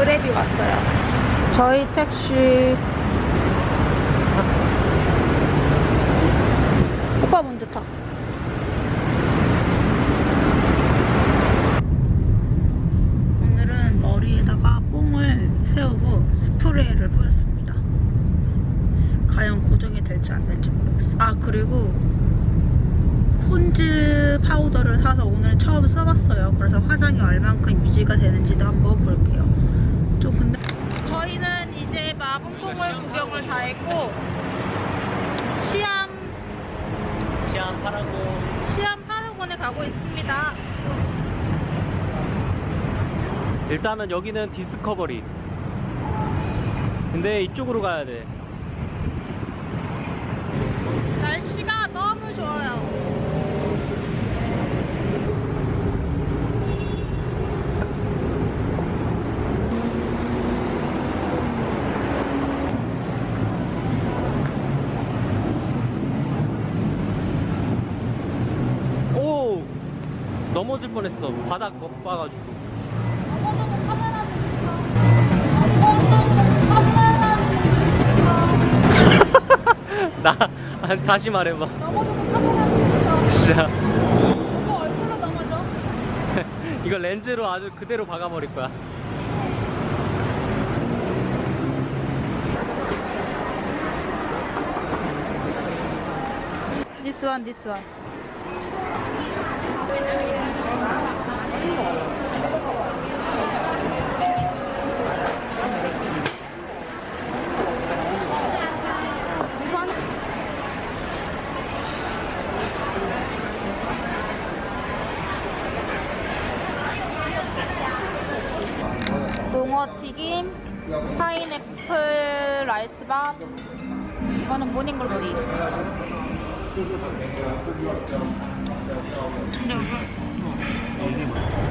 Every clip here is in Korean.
그랩이 왔어요. 저희 택시 오빠 먼저 타. 오늘은 머리에다가 뽕을 세우고 스프레이를 뿌렸습니다. 과연 고정이 될지 안 될지 모르겠어. 아 그리고 폰즈 파우더를 사서 오늘 처음 써봤어요. 그래서 화장이 얼만큼 유지가 되는지도 한번 볼게요. 좀 근데 저희는 이제 마봉동을 구경을 다 했고 시암 시안 파라고 시암 파라곤에 가고 있습니다. 일단은 여기는 디스커버리 근데 이쪽으로 가야 돼 날씨가 너무 좋아요. 오 넘어질 뻔했어 바닥 못 봐가지고 나 아, 다시 말해봐 진짜? 이거 렌즈로 아주 그대로 박아버릴 거야 This one, this one. 파인애플 라이스밥 이거는 모닝글로리 근데 음.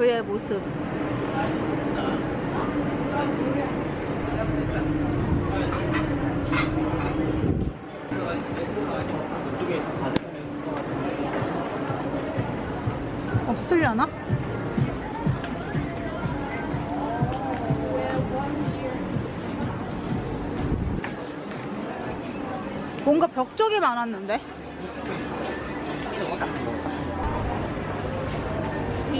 그의 모습. 없으려나? 뭔가 벽 쪽이 많았는데? พี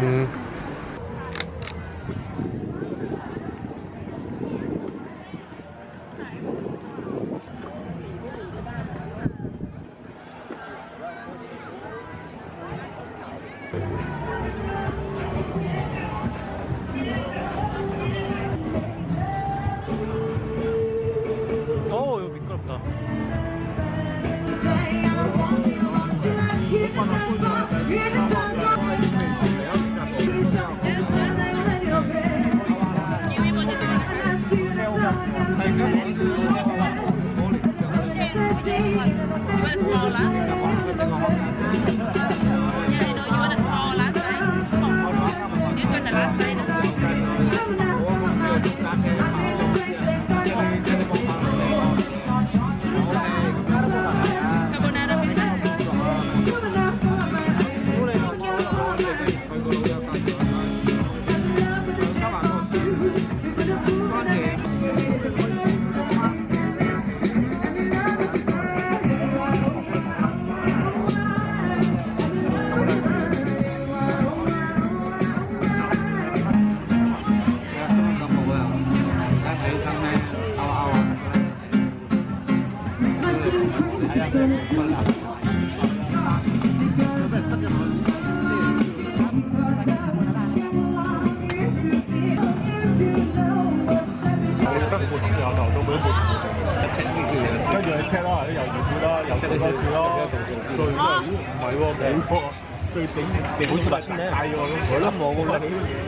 음. 어,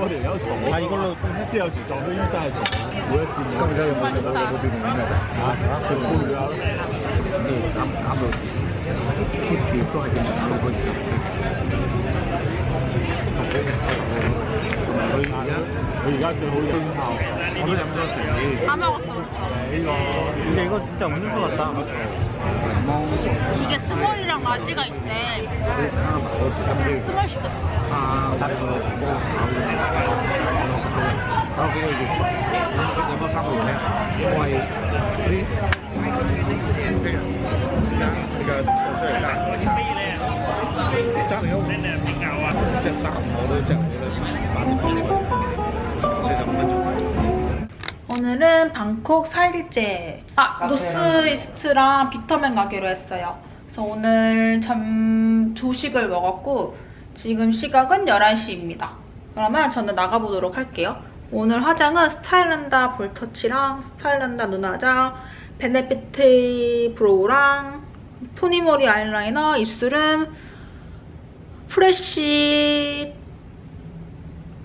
我哋有傻，第二個即係有時撞到醫生係傻，每一次。今日用唔用到你嗰邊嘅嘢？啊，仲半日，減減落，佢而家佢而家最好飲泡，我都飲咗成年。阿媽。 근데 이거 진짜 없는 것 같다. 이게 스몰이랑 라지가 있대. 근데 스몰 시켰어. 아, 그래서 뭐 아, 그거 이제 뭐 사고 sẽ giảm phân 오늘은 방콕 4일째. 아, 노스이스트랑 비터맨 가기로 했어요. 그래서 오늘 좀 조식을 먹었고 지금 시각은 11시입니다. 그러면 저는 나가보도록 할게요. 오늘 화장은 스타일난다 볼터치랑 스타일난다 눈화장, Benefit brow랑 토니모리 아이라이너, 입술은 Fresh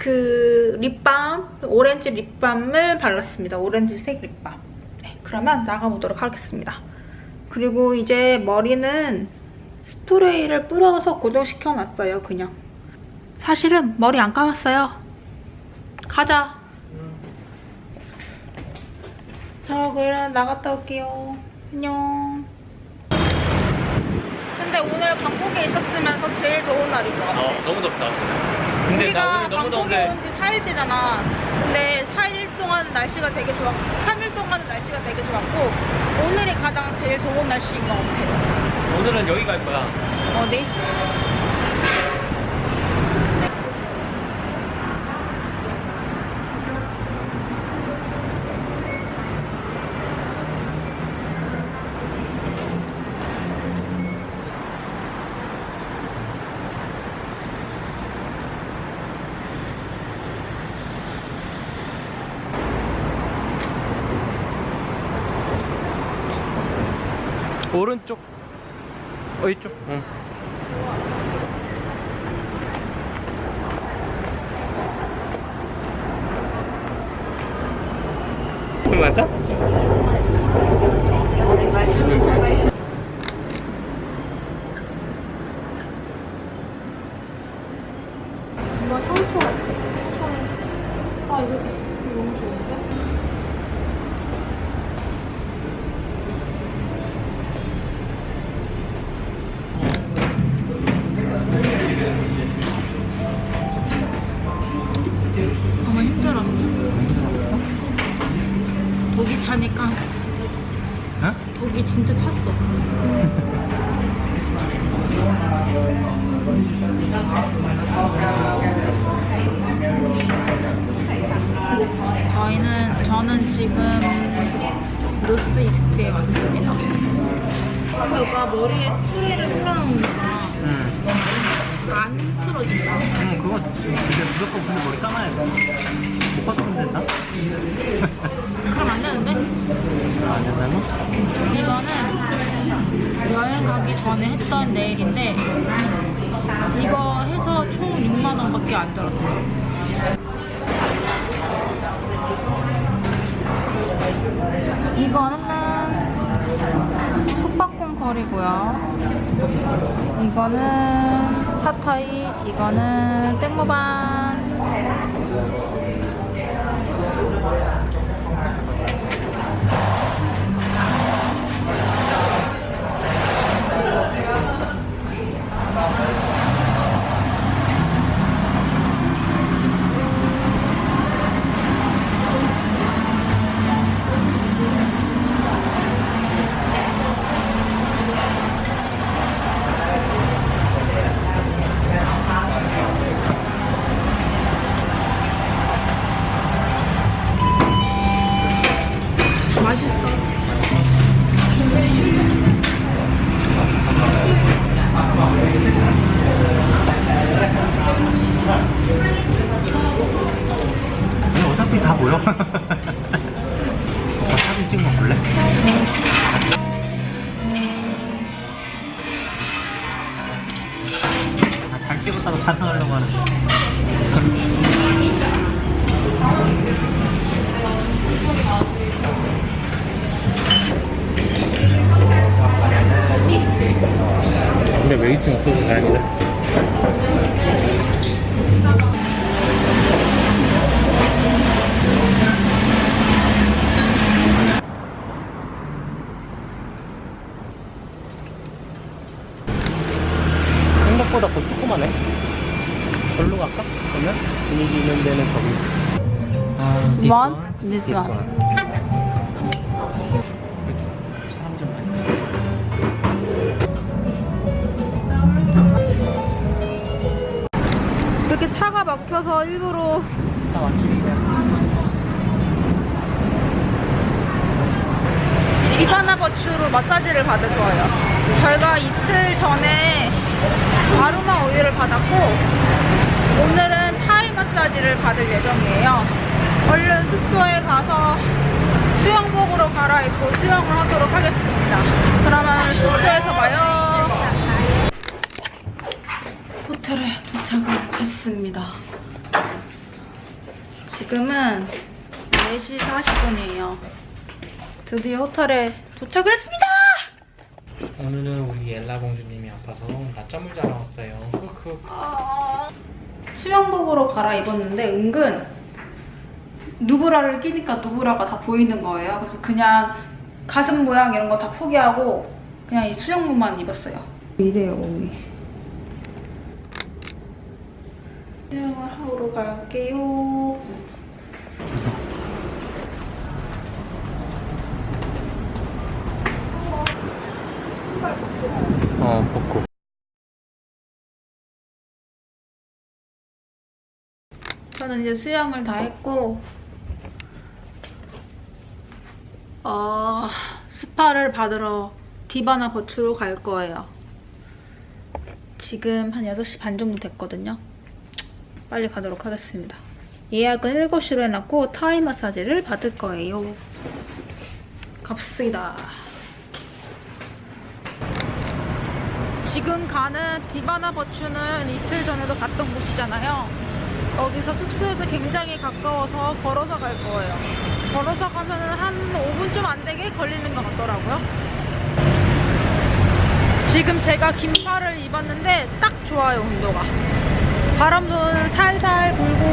그 lip balm, 오렌지 lip balm을 발랐습니다. 오렌지색 lip balm. 네, 그러면 나가보도록 하겠습니다. 그리고 이제 머리는 스프레이를 뿌려서 고정시켜놨어요, 그냥. 사실은 머리 안 감았어요. 가자. 저 그럼 나갔다 올게요. 안녕. 근데 오늘 방콕에 있었으면서 제일 더운 날인 것 같아. 어, 너무 덥다. 근데 우리가 나 오늘 너무 방콕에 더운데. 온지 4일째잖아. 근데 4일 동안 날씨가 되게 좋았고, 3일 동안 날씨가 되게 좋았고, 오늘이 가장 제일 더운 날씨인 것 같아. 오늘은 여기 갈 거야. 어디? 오른쪽. 어, 이쪽. 응. 맞아? 응? 독이 진짜 찼어. 저희는 저는 지금 로스 이스트에 왔습니다. 근데 오빠 머리에 스프레이를 뿌려놓으니까 응. 안 틀어진다. 응, 그거 근데 무조건 근데 머리 감아야 돼. 못 봤으면 된다? 그럼 안 되는데? 안 된다고? 이거는 여행 가기 전에 했던 네일인데 이거 해서 총 6만 원 밖에 안 들었어요. 이거는 숙박콩 커리고요. 이거는 팟타이, 이거는 땡모반. Yeah. 생각보다 더 조그마네. 절로 갈까? 그러면 분위기 있는 데는 저기. 아, This one? This one. 좀 많이. 이렇게 차가 막혀서 일부러. 이바나 버추로 마사지를 받을 거예요. 저희가 이틀 전에 아로마 오일을 받았고 오늘은 타이 마사지를 받을 예정이에요. 얼른 숙소에 가서 수영복으로 갈아입고 수영을 하도록 하겠습니다. 그러면 숙소에서 봐요. 호텔에 도착을 했습니다. 지금은 4시 40분이에요. 드디어 호텔에 도착을 했습니다! 오늘은 우리 엘라 공주님이 아파서 낮잠을 자러 왔어요. 크크. 수영복으로 갈아입었는데 은근 누브라를 끼니까 누브라가 다 보이는 거예요. 그래서 그냥 가슴 모양 이런 거 다 포기하고 그냥 이 수영복만 입었어요. 이래요 몸이. 수영을 하러 갈게요. 어, 벗고. 저는 이제 수영을 다 했고 어, 스파를 받으러 디바나 버추로 갈 거예요. 지금 한 6시 반 정도 됐거든요. 빨리 가도록 하겠습니다. 예약은 7시로 해놨고 타이 마사지를 받을 거예요. 갑시다. 지금 가는 디바나 버추는 이틀 전에도 갔던 곳이잖아요. 여기서 숙소에서 굉장히 가까워서 걸어서 갈 거예요. 걸어서 가면은 한 5분 좀 안 되게 걸리는 것 같더라고요. 지금 제가 긴팔을 입었는데 딱 좋아요, 온도가. 바람도 살살 불고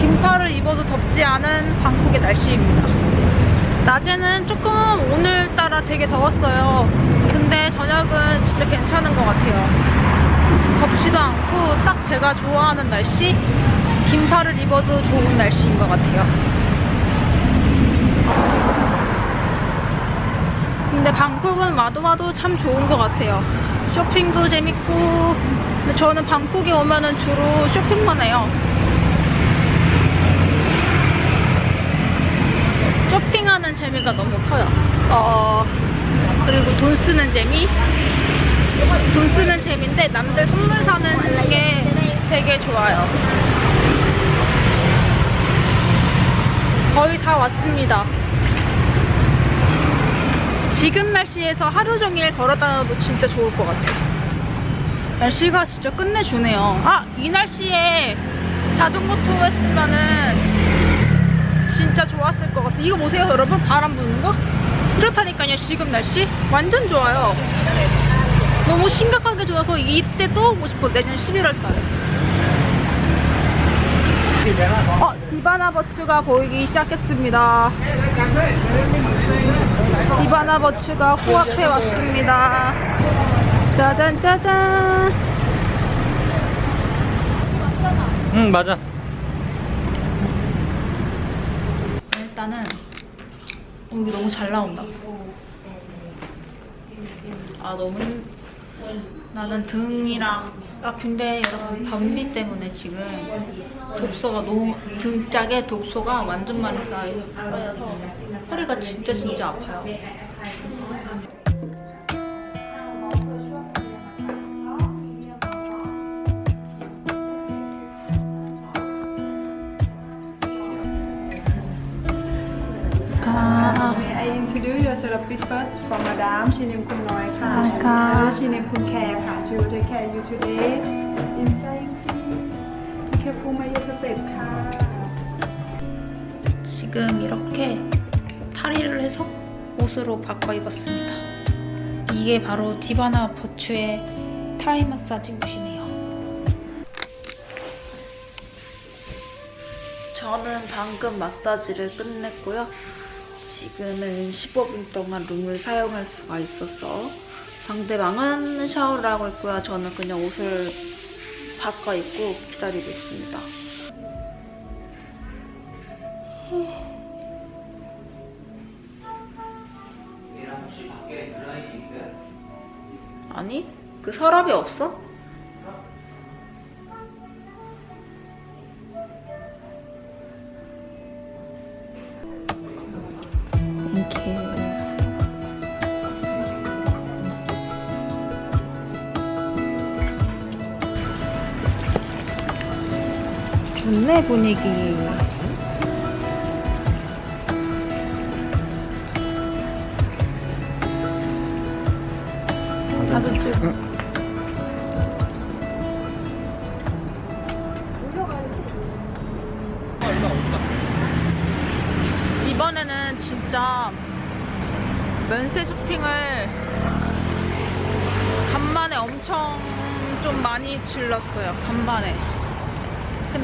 긴팔을 입어도 덥지 않은 방콕의 날씨입니다. 낮에는 조금 오늘따라 되게 더웠어요. 근데 저녁은 진짜 괜찮은 것 같아요. 덥지도 않고 딱 제가 좋아하는 날씨? 긴팔을 입어도 좋은 날씨인 것 같아요. 근데 방콕은 와도 와도 참 좋은 것 같아요. 쇼핑도 재밌고 저는 방콕에 오면 은 주로 쇼핑만 해요. 쇼핑하는 재미가 너무 커요. 어, 그리고 돈 쓰는 재미? 돈 쓰는 재미인데 남들 선물 사는 게 되게 좋아요. 거의 다 왔습니다. 지금 날씨에서 하루 종일 걸어 다녀도 진짜 좋을 것 같아요. 날씨가 진짜 끝내주네요. 아, 이 날씨에 자전거 투어 했으면은 진짜 좋았을 것 같아요. 이거 보세요, 여러분. 바람 부는 거? 이렇다니까요, 지금 날씨. 완전 좋아요. 너무 심각하게 좋아서 이때 또 오고 싶어 내년 11월 달에 어 디바나 버츠가 보이기 시작했습니다 디바나 버츠가 코앞에 왔습니다 짜잔 짜잔 응, 맞아. 일단은 어, 여기 너무 잘 나온다. 아 너무 힘- 나는 등이랑 아 근데 여러분 변비 때문에 지금 독소가 너무 등 짝에 독소가 완전 많이 쌓여- 쌓여서 허리가 진짜 진짜 아파요 first for Madame. She named Kun Noi Ka. Uh, she named Kun Care Ka. She will take care of you today. Inside, please. Be careful, 지금 이렇게 탈의를 해서 옷으로 바꿔 입었습니다. 이게 바로 디바나 버추의 타이 마사지 옷이네요. 저는 방금 마사지를 끝냈고요. 지금은 15분 동안 룸을 사용할 수가 있어서 상대방은 샤워를 하고 있고요. 저는 그냥 옷을 바꿔 입고 기다리고 있습니다. 아니 그 서랍이 없어? 이렇게. 좋네 분위기. 나도 찍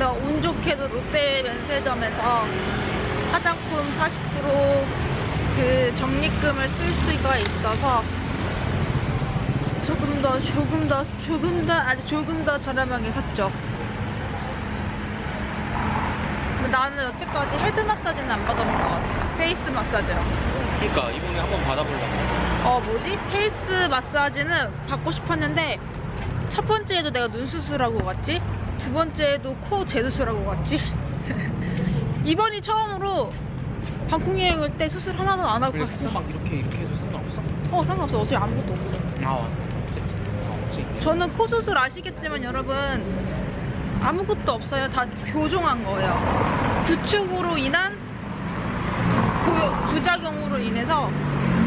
근데 운 좋게도 롯데 면세점에서 화장품 40%그 적립금을 쓸 수가 있어서 조금 더 조금 더 조금 더 아주 조금 더 저렴하게 샀죠. 나는 여태까지 head 마사지는 안 받아본 것 같아. face 마사지랑. 그러니까 이번에 한번 받아보려고. 어 뭐지? face 마사지는 받고 싶었는데 첫 번째에도 내가 눈 수술하고 갔지 두 번째에도 코 재수술하고 갔지? 이번이 처음으로 방콕 여행 올때 수술 하나도 안 하고 갔어. 막 이렇게 이렇게 해도 상관없어? 어 상관없어. 어차피 아무것도 없거든 아, 아 없지. 저는 코 수술 아시겠지만 여러분 아무것도 없어요. 다 교정한 거예요. 구축으로 인한 부- 부작용으로 인해서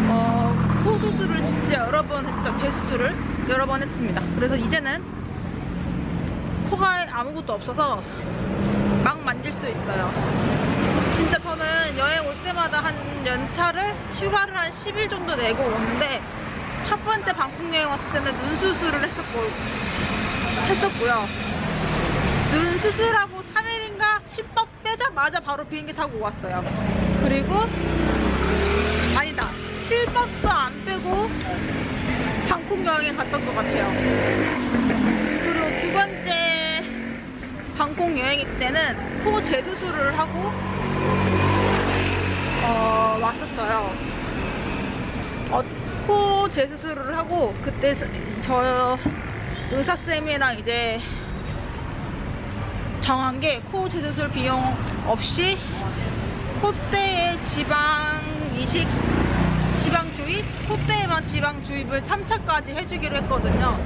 어, 코 수술을 진짜 여러 번 했죠. 재수술을 여러 번 했습니다. 그래서 이제는 코가 아무것도 없어서 막 만질 수 있어요 진짜 저는 여행 올 때마다 한 연차를 휴가를 한 10일 정도 내고 오는데 첫 번째 방콕 여행 왔을 때는 눈 수술을 했었고 했었고요. 눈 수술하고 3일인가 10박 빼자마자 바로 비행기 타고 왔어요. 그리고 아니다 7박도 안 빼고 방콕 여행에 갔던 것 같아요. 그리고 두 번째 방콕 여행 때는 코 재수술을 하고 어, 왔었어요. 어, 코 재수술을 하고 그때 저- 저 의사쌤이랑 이제 정한 게 코 재수술 비용 없이 콧대에 지방 이식 지방 주입 콧대에만 지방 주입을 3차까지 해주기로 했거든요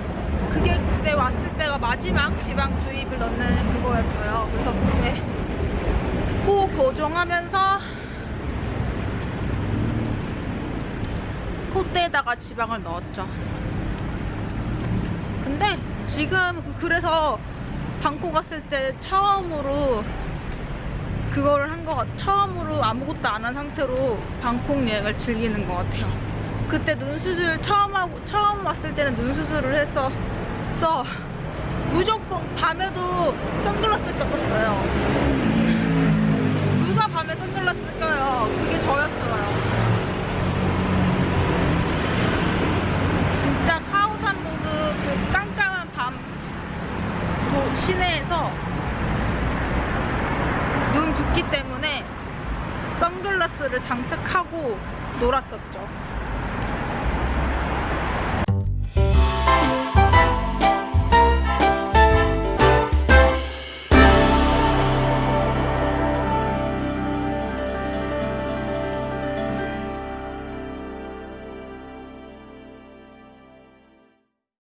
그게 그때 왔을 때가 마지막 지방 주입을 넣는 그거였어요 그래서 그때 코 고정하면서 콧대에다가 지방을 넣었죠. 근데 지금 그래서 방콕 갔을 때 처음으로 그거를 한거 같, 처음으로 아무것도 안 한 상태로 방콕 여행을 즐기는 것 같아요. 그때 눈 수술 처음 하고 처음 왔을 때는 눈 수술을 해서 써 무조건 밤에도 선글라스 꼈었어요. 누가 밤에 선글라스 껴요? 그게 저였어요. 진짜 카오산 모드 그 깜깜한 밤뭐 시내에서 눈 붓기 때문에 선글라스를 장착하고 놀았었죠.